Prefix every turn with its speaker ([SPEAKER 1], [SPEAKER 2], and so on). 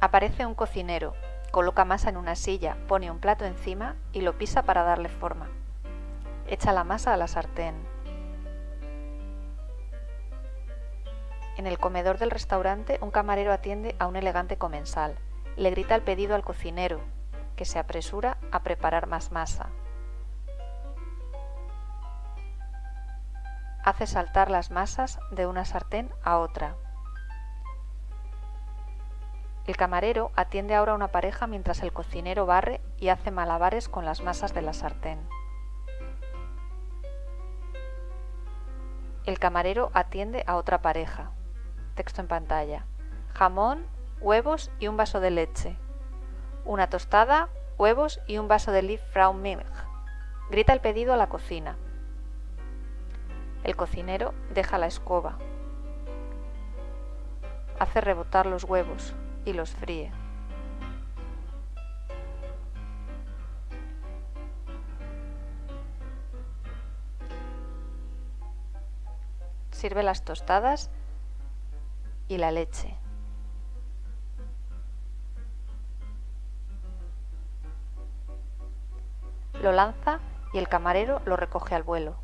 [SPEAKER 1] Aparece un cocinero, coloca masa en una silla, pone un plato encima y lo pisa para darle forma. Echa la masa a la sartén. En el comedor del restaurante un camarero atiende a un elegante comensal. Le grita el pedido al cocinero, que se apresura a preparar más masa. Hace saltar las masas de una sartén a otra. El camarero atiende ahora a una pareja mientras el cocinero barre y hace malabares con las masas de la sartén. El camarero atiende a otra pareja. Texto en pantalla. Jamón, huevos y un vaso de leche. Una tostada, huevos y un vaso de Lieb Frau Milch. Grita el pedido a la cocina. El cocinero deja la escoba. Hace rebotar los huevos y los fríe. Sirve las tostadas y la leche. Lo lanza y el camarero lo recoge al vuelo.